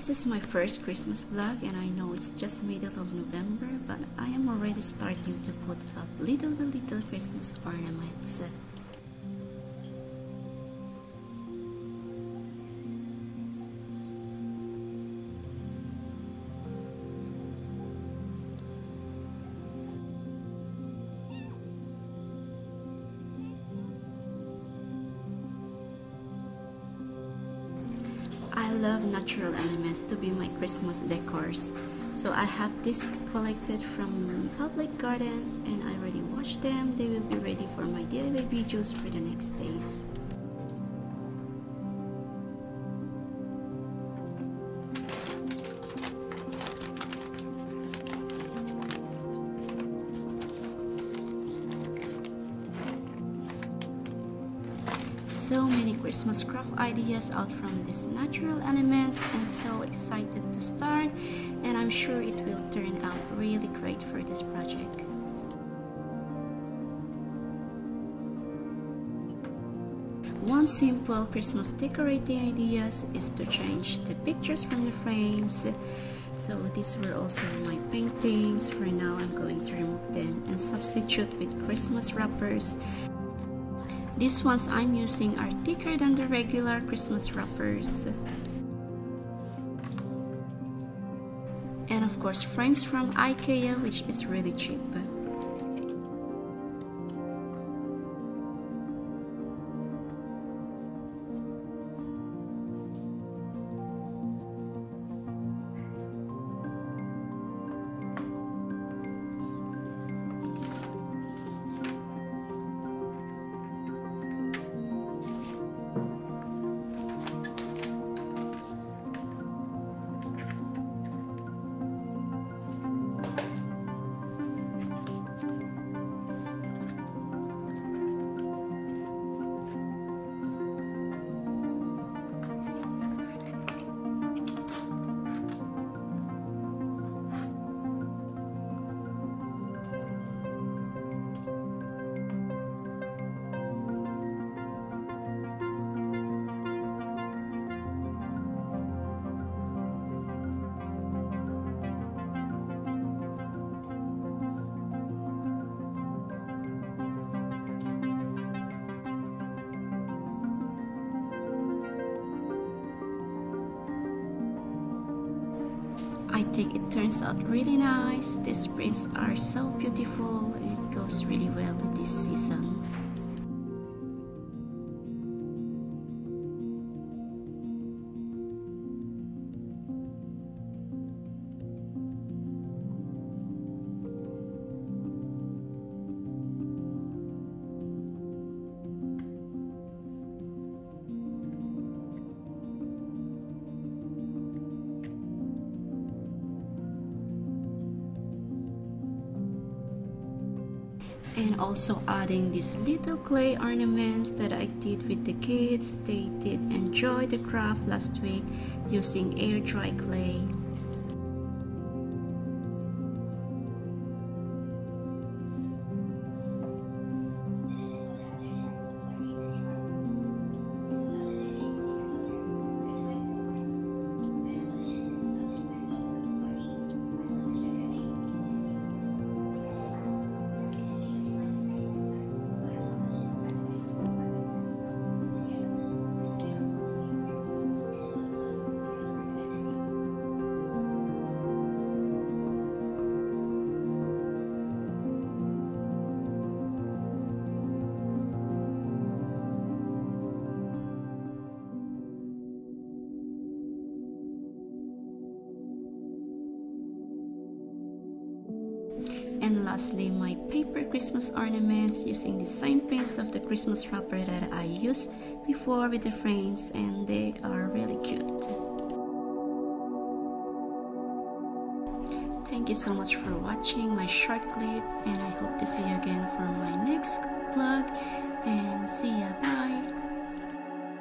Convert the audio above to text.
This is my first Christmas vlog and I know it's just middle of November but I am already starting to put up little by little Christmas ornaments. Love natural elements to be my Christmas decors. So I have this collected from public gardens and I already washed them. They will be ready for my DIY videos for the next days. So many Christmas craft ideas out from these natural elements and so excited to start and I'm sure it will turn out really great for this project. One simple Christmas decorating ideas is to change the pictures from the frames. So these were also my paintings. For now I'm going to remove them and substitute with Christmas wrappers these ones I'm using are thicker than the regular Christmas wrappers. And of course frames from Ikea which is really cheap. I think it turns out really nice. These prints are so beautiful. It goes really well this season. And also adding these little clay ornaments that I did with the kids. They did enjoy the craft last week using air dry clay. Lastly, my paper Christmas ornaments using the same prints of the Christmas wrapper that I used before with the frames and they are really cute. Thank you so much for watching my short clip and I hope to see you again for my next vlog and see ya bye